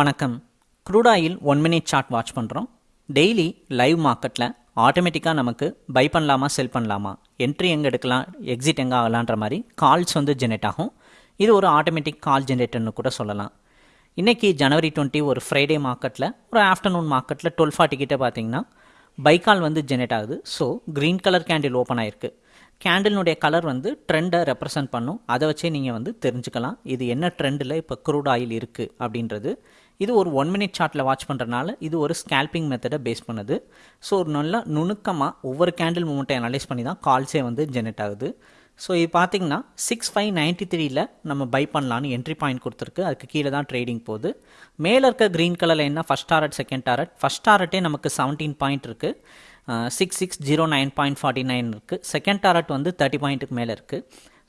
வணக்கம். Crude oil one minute chart watch பண்ணுறோம் daily live மார்க்கெட்டில் ஆட்டோமேட்டிக்காக நமக்கு பை பண்ணலாமா செல் பண்ணலாமா என்ட்ரி எங்கே எடுக்கலாம் எக்ஸிட் எங்கே ஆகலான்ற மாதிரி கால்ஸ் வந்து ஜெனரேட் ஆகும். இது ஒரு ஆட்டோமேட்டிக் கால் ஜென்ரேட்டர்னு கூட சொல்லலாம். இன்றைக்கி ஜனவரி டுவெண்ட்டி ஒரு ஃப்ரைடே மார்க்கெட்டில் ஒரு ஆஃப்டர்நூன் மார்க்கெட்டில் டுவெல் ஃபார்ட்டி கிட்டே பார்த்தீங்கன்னா பை கால் வந்து ஜென்ரேட் ஆகுது. So green colour candle open ஆயிருக்கு. கேண்டிலுடைய கலர் வந்து ட்ரெண்டை ரெப்ரசன்ட் பண்ணும். அதை வச்சே நீங்கள் வந்து தெரிஞ்சுக்கலாம். இது என்ன ட்ரெண்டில் இப்போ க்ரூட் ஆயில் இருக்குது அப்படின்றது. இது ஒரு ஒன் மினிட் சார்ட்டில் வாட்ச் பண்ணுறதுனால இது ஒரு ஸ்கேல்பிங் மெத்தடை பேஸ் பண்ணுது. ஸோ ஒரு நல்லா நுணுக்கமாக ஒவ்வொரு கேண்டில் மூமெண்ட்டை அனலைஸ் பண்ணி தான் கால்ஸே வந்து ஜெனரேட் ஆகுது. ஸோ இது பார்த்தீங்கன்னா சிக்ஸ் ஃபைவ் நைன்ட்டி த்ரீயில் நம்ம பை பண்ணலான்னு என்ட்ரி பாயிண்ட் கொடுத்துருக்கு. அதுக்கு கீழே தான் ட்ரேடிங் போகுது. மேலே இருக்க க்ரீன் கலரில் என்ன? First target second target first டாரட்டே நமக்கு செவன்டீன் பாயிண்ட் இருக்குது six six zero nine point forty nine இருக்குது செகண்ட் டாரட் வந்து தேர்ட்டி பாயிண்ட்டுக்கு மேலே இருக்குது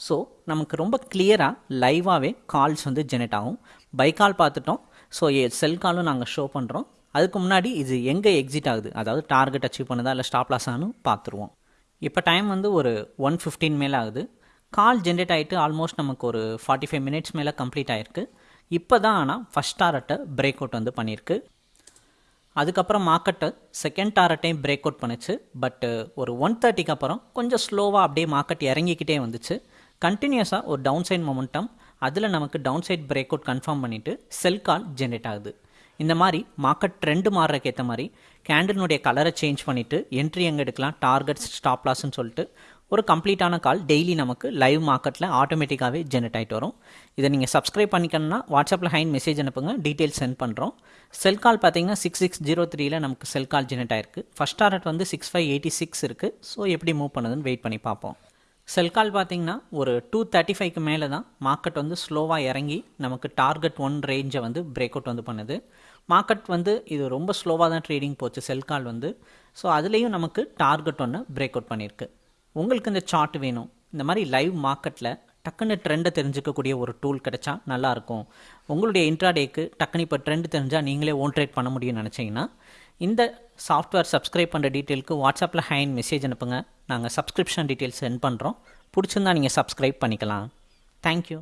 ஸோ நமக்கு ரொம்ப கிளியராக லைவாகவே கால்ஸ் வந்து ஜெனரேட் ஆகும். பை கால் பார்த்துட்டோம். ஸோ செல் காலும் நாங்கள் ஷோ பண்ணுறோம் அதுக்கு முன்னாடி இது எங்கே எக்ஸிட் ஆகுது? அதாவது டார்கெட் அச்சீவ் பண்ணுதா இல்லை ஸ்டாப் லாஸ் ஆனும் பார்த்துருவோம். இப்போ டைம் வந்து ஒரு ஒன் ஃபிஃப்டீன் மேலே ஆகுது. கால் ஜென்ரேட் ஆகிட்டு ஆல்மோஸ்ட் நமக்கு ஒரு ஃபார்ட்டி ஃபைவ் மினிட்ஸ் மேலே கம்ப்ளீட் ஆகிருக்கு இப்போ தான் ஆனால் ஃபஸ்ட் டாரட்டை பிரேக் அவுட் வந்து பண்ணியிருக்கு. அதுக்கப்புறம் மார்க்கெட்டை செகண்ட் டாரட்டையும் பிரேக் அவுட் பண்ணுச்சு. பட்டு ஒரு ஒன் தேர்ட்டிக்கு அப்புறம் கொஞ்சம் ஸ்லோவாக அப்படியே மார்க்கெட் இறங்கிக்கிட்டே வந்துச்சு. கண்டினியூஸாக ஒரு டவுன் சைட் மொமெண்டம் அதில் நமக்கு down side break out confirm பண்ணிவிட்டு செல் கால் ஜென்ரேட் ஆகுது. இந்த மாதிரி மார்க்கெட் ட்ரெண்டு மாறுறதுக்கு ஏற்ற மாதிரி கேண்டிலுடைய கலரை சேஞ்ச் பண்ணிவிட்டு என்ட்ரி எங்கே எடுக்கலாம்? டார்கெட்ஸ் ஸ்டாப் லாஸ்ன்னு சொல்லிட்டு ஒரு கம்ப்ளீட்டான கால் டெய்லி நமக்கு லைவ் மார்க்கெட்டில் ஆட்டோமேட்டிக்காகவே ஜெனரேட் ஆகிட்டு வரும். இதை நீங்கள் சப்ஸ்கிரைப் பண்ணிக்கணும்னா வாட்ஸ்அப்பில் ஹைன் மெசேஜ் அனுப்புங்க டீட்டெயில்ஸ் சென்ட் பண்ணுறோம் செல் கால் பார்த்தீங்கன்னா சிக்ஸ் சிக்ஸ் ஜீரோ த்ரீயில் நமக்கு செல் கால் ஜெனரேட் ஆயிருக்கு. ஃபஸ்ட் டாரட் வந்து சிக்ஸ் ஃபைவ் எயிட்டி சிக்ஸ் இருக்குது ஸோ எப்படி மூவ் பண்ணுதுன்னு வெயிட் பண்ணி பார்ப்போம். செல் கால் பார்த்தீங்கன்னா ஒரு டூ தேர்ட்டி ஃபைவ்க்கு மேலே தான் மார்க்கெட் வந்து ஸ்லோவாக இறங்கி நமக்கு டார்கெட் ஒன் ரேஞ்சை வந்து பிரேக் அவுட் வந்து பண்ணுது. மார்க்கெட் வந்து இது ரொம்ப ஸ்லோவாக தான் ட்ரேடிங் போச்சு செல் கால் வந்து. ஸோ அதுலேயும் நமக்கு டார்கெட் ஒன்று பிரேக் அவுட் பண்ணியிருக்கு உங்களுக்கு இந்த சார்ட் வேணும். இந்த மாதிரி லைவ் மார்க்கெட்டில் டக்குன்னு ட்ரெண்டை தெரிஞ்சுக்கக்கூடிய ஒரு டூல் கிடைச்சா நல்லாயிருக்கும் உங்களுடைய இன்ட்ராடேக்கு டக்குன்னு இப்போ ட்ரெண்ட் தெரிஞ்சால் நீங்களே ஓன் ட்ரேட் பண்ண முடியும்னு நினச்சிங்கன்னா இந்த சாஃப்ட்வேர் சப்ஸ்கிரைப் பண்ணுற டீட்டெயிலுக்கு வாட்ஸ்அப்பில் ஹேண்ட் மெசேஜ் அனுப்புங்க. நாங்கள் சப்ஸ்கிரிப்ஷன் டீட்டெயில்ஸ் சென்ட் பண்ணுறோம் பிடிச்சிருந்தா நீங்கள் சப்ஸ்கிரைப் பண்ணிக்கலாம். தேங்க்யூ